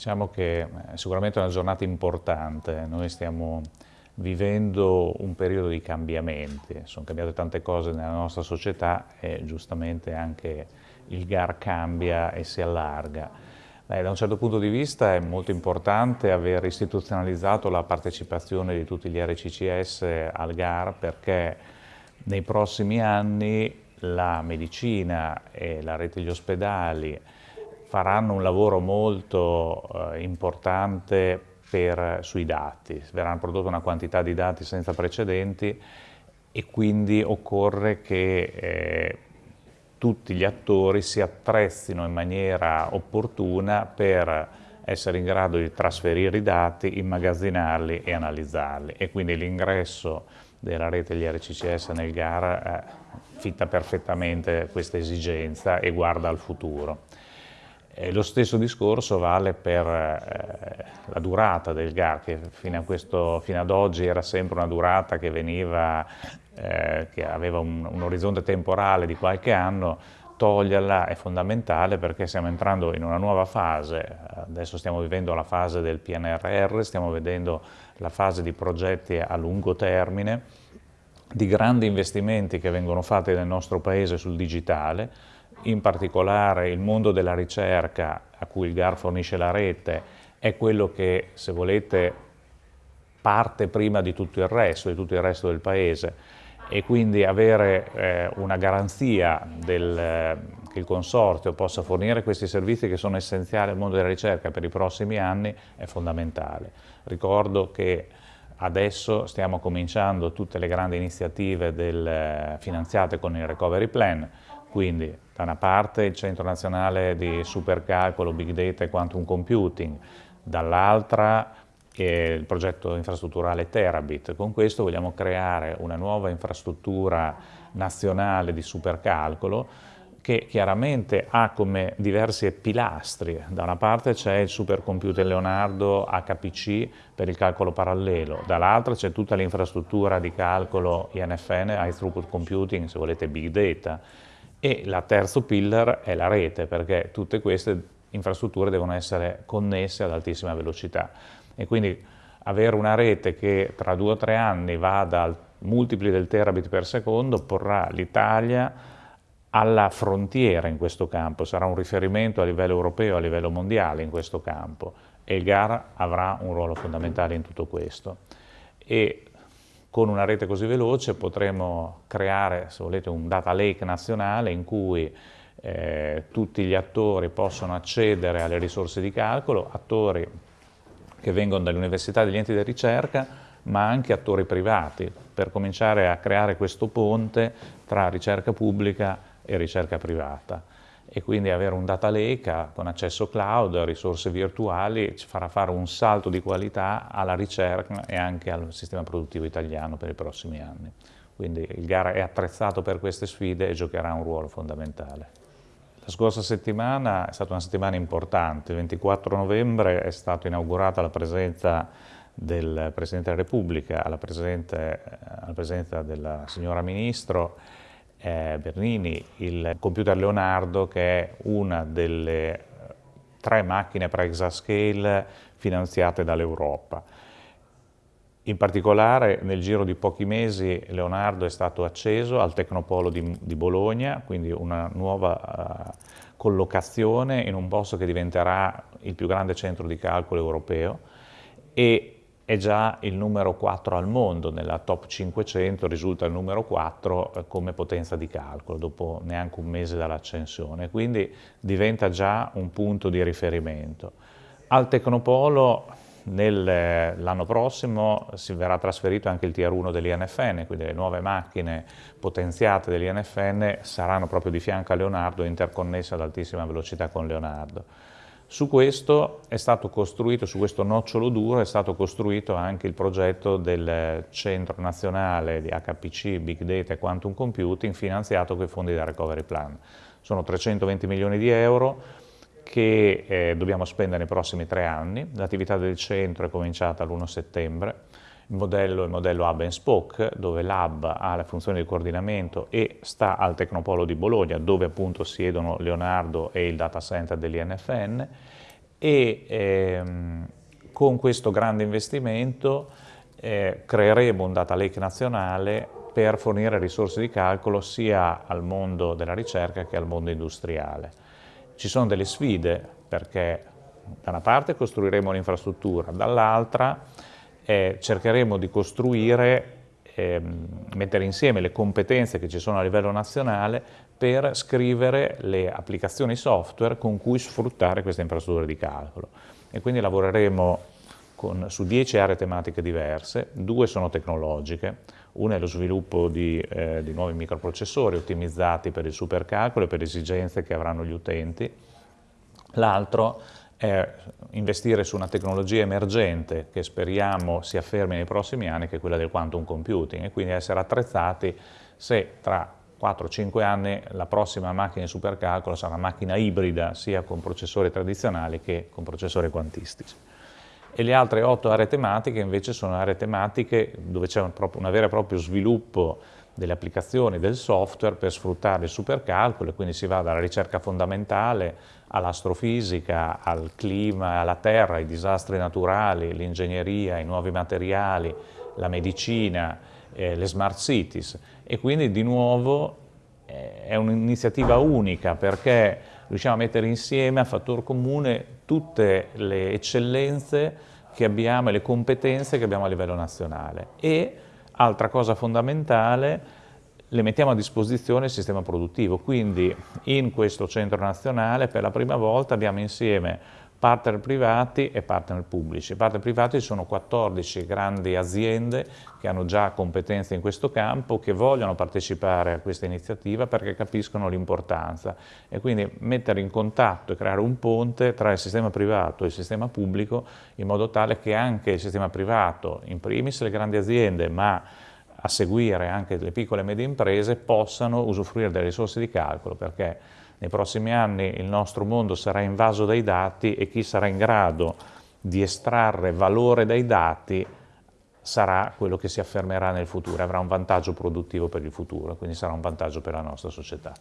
Diciamo che è sicuramente una giornata importante, noi stiamo vivendo un periodo di cambiamenti, sono cambiate tante cose nella nostra società e giustamente anche il GAR cambia e si allarga. Beh, da un certo punto di vista è molto importante aver istituzionalizzato la partecipazione di tutti gli RCCS al GAR perché nei prossimi anni la medicina e la rete degli ospedali faranno un lavoro molto eh, importante per, sui dati, verranno prodotte una quantità di dati senza precedenti e quindi occorre che eh, tutti gli attori si attrezzino in maniera opportuna per essere in grado di trasferire i dati, immagazzinarli e analizzarli e quindi l'ingresso della rete degli RCCS nel GAR eh, fitta perfettamente questa esigenza e guarda al futuro. E lo stesso discorso vale per eh, la durata del GAR, che fino, questo, fino, ad oggi era sempre una durata che, veniva, eh, che aveva un, un, orizzonte temporale di qualche anno, toglierla è fondamentale perché stiamo entrando in una nuova fase, adesso stiamo vivendo la fase del PNRR, stiamo vedendo la fase di progetti a lungo termine, di grandi investimenti che vengono fatti nel nostro Paese sul digitale, in particolare il mondo della ricerca a cui il GAR fornisce la rete è quello che, se volete, parte prima di tutto il resto, di tutto il resto del Paese e quindi avere eh, una garanzia del, eh, che il Consorzio possa fornire questi servizi che sono essenziali al mondo della ricerca per i prossimi anni è fondamentale. Ricordo che adesso stiamo cominciando tutte le grandi iniziative del, eh, finanziate con il Recovery Plan, quindi da una parte il Centro Nazionale di Supercalcolo, Big Data e Quantum Computing, dall'altra il progetto infrastrutturale Terabit. Con questo vogliamo creare una nuova infrastruttura nazionale di supercalcolo che chiaramente ha come diversi pilastri. Da una parte c'è il supercomputer Leonardo HPC per il calcolo parallelo, dall'altra c'è tutta l'infrastruttura di calcolo INFN, High Throughput Computing, se volete Big Data, e la terzo pillar è la rete, perché tutte queste infrastrutture devono essere connesse ad altissima velocità. E quindi avere una rete che tra due o tre anni vada a multipli del terabit per secondo porrà l'Italia alla frontiera in questo campo, sarà un riferimento a livello europeo, a livello mondiale in questo campo e il GAR avrà un ruolo fondamentale in tutto questo. E con una rete così veloce potremo creare, se volete, un data lake nazionale in cui eh, tutti gli attori possono accedere alle risorse di calcolo, attori che vengono dalle università e dagli enti di ricerca, ma anche attori privati, per cominciare a creare questo ponte tra ricerca pubblica e ricerca privata e quindi avere un data lake con accesso cloud, risorse virtuali, ci farà fare un salto di qualità alla ricerca e anche al sistema produttivo italiano per i prossimi anni. Quindi il GAR è attrezzato per queste sfide e giocherà un ruolo fondamentale. La scorsa settimana è stata una settimana importante, il 24 novembre è stata inaugurata la presenza del Presidente della Repubblica, alla presenza della signora Ministro, eh, Bernini, il computer Leonardo che è una delle eh, tre macchine per exascale finanziate dall'Europa. In particolare nel giro di pochi mesi Leonardo è stato acceso al Tecnopolo di, di Bologna, quindi una nuova uh, collocazione in un posto che diventerà il più grande centro di calcolo europeo e è già il numero 4 al mondo, nella top 500 risulta il numero 4 eh, come potenza di calcolo dopo neanche un mese dall'accensione, quindi diventa già un punto di riferimento. Al Tecnopolo l'anno prossimo si verrà trasferito anche il Tier 1 dell'INFN, quindi le nuove macchine potenziate dell'INFN saranno proprio di fianco a Leonardo interconnesse ad altissima velocità con Leonardo. Su questo è stato costruito, su questo nocciolo duro è stato costruito anche il progetto del Centro Nazionale di HPC, Big Data e Quantum Computing finanziato con i fondi del Recovery Plan. Sono 320 milioni di euro che eh, dobbiamo spendere nei prossimi tre anni. L'attività del centro è cominciata l'1 settembre il modello è il modello Hub and Spoke, dove l'Hub ha la funzione di coordinamento e sta al Tecnopolo di Bologna, dove appunto siedono Leonardo e il data center dell'INFN, e ehm, con questo grande investimento eh, creeremo un data lake nazionale per fornire risorse di calcolo sia al mondo della ricerca che al mondo industriale. Ci sono delle sfide perché da una parte costruiremo l'infrastruttura, dall'altra eh, cercheremo di costruire, eh, mettere insieme le competenze che ci sono a livello nazionale per scrivere le applicazioni software con cui sfruttare queste infrastrutture di calcolo. E quindi lavoreremo con, su 10 aree tematiche diverse, due sono tecnologiche, una è lo sviluppo di, eh, di nuovi microprocessori ottimizzati per il supercalcolo e per le esigenze che avranno gli utenti, l'altro è investire su una tecnologia emergente che speriamo si affermi nei prossimi anni, che è quella del quantum computing, e quindi essere attrezzati se tra 4-5 anni la prossima macchina di supercalcolo sarà una macchina ibrida sia con processori tradizionali che con processori quantistici. E le altre otto aree tematiche invece sono aree tematiche dove c'è un, un vero e proprio sviluppo delle applicazioni del software per sfruttare il supercalcolo e quindi si va dalla ricerca fondamentale all'astrofisica, al clima, alla terra, ai disastri naturali, l'ingegneria, i nuovi materiali, la medicina, eh, le smart cities. E quindi di nuovo eh, è un'iniziativa unica perché riusciamo a mettere insieme a fattor comune tutte le eccellenze che abbiamo e le competenze che abbiamo a livello nazionale. E, altra cosa fondamentale, le mettiamo a disposizione il sistema produttivo, quindi in questo centro nazionale per la prima volta abbiamo insieme partner privati e partner pubblici. Partner privati sono 14 grandi aziende che hanno già competenze in questo campo, che vogliono partecipare a questa iniziativa perché capiscono l'importanza e quindi mettere in contatto e creare un ponte tra il sistema privato e il sistema pubblico in modo tale che anche il sistema privato, in primis le grandi aziende, ma a seguire anche le piccole e medie imprese, possano usufruire delle risorse di calcolo perché nei prossimi anni il nostro mondo sarà invaso dai dati e chi sarà in grado di estrarre valore dai dati sarà quello che si affermerà nel futuro, avrà un vantaggio produttivo per il futuro, quindi sarà un vantaggio per la nostra società.